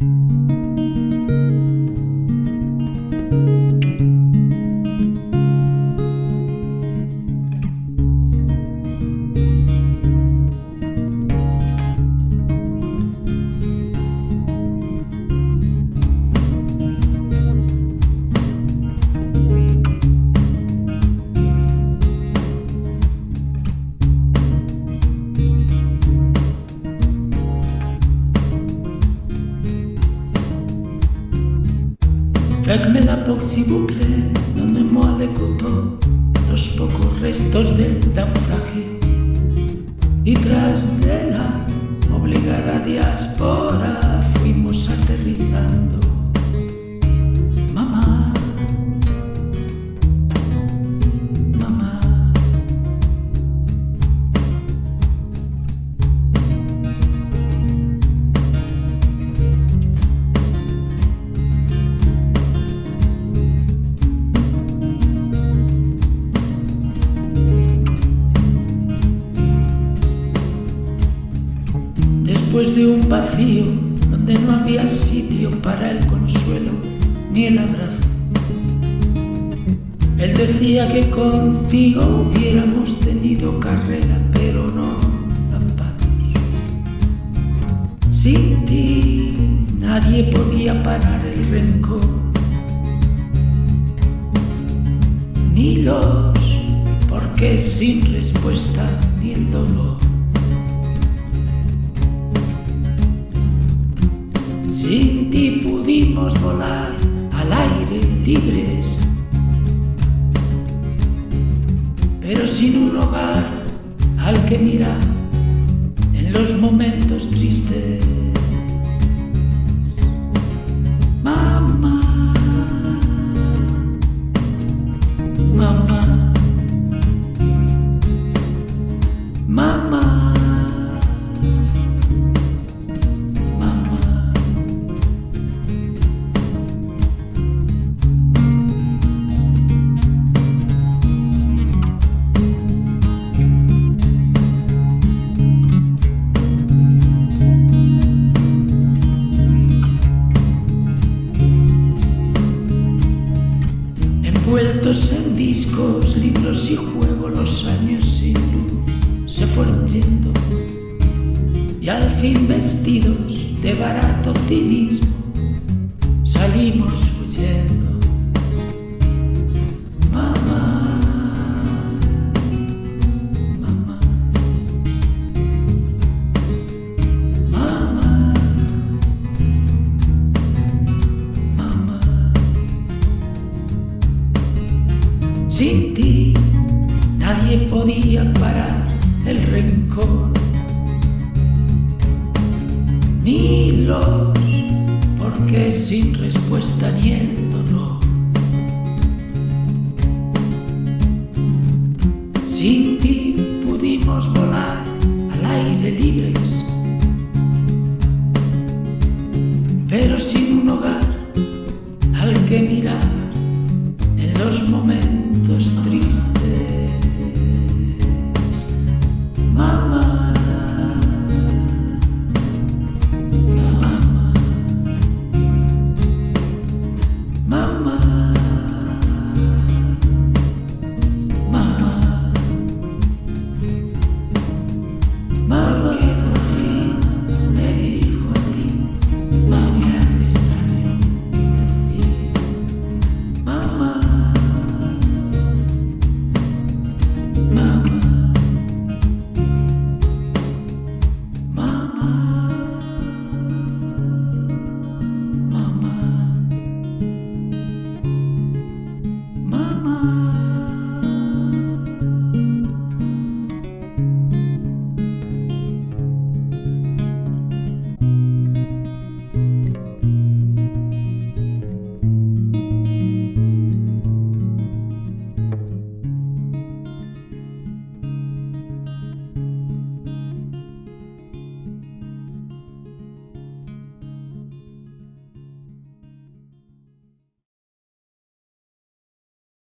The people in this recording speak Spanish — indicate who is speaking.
Speaker 1: Música Faites-moi la porte s'il vous plaît, donnez-moi los pocos restos del naufragio. Y tras de Después de un vacío donde no había sitio para el consuelo ni el abrazo. Él decía que contigo hubiéramos tenido carrera, pero no zapatos. Sin ti nadie podía parar el rencor, ni los porque sin respuesta ni el dolor. Sin ti pudimos volar al aire libres, pero sin un hogar al que mirar en los momentos tristes. Mamá, mamá, Envueltos en discos, libros y juego, los años sin luz se fueron yendo. Y al fin vestidos de barato cinismo, salimos huyendo. Sin ti nadie podía parar el rencor, ni los porque sin respuesta ni el dolor. Sin ti pudimos volar al aire libres, pero sin un hogar al que mirar.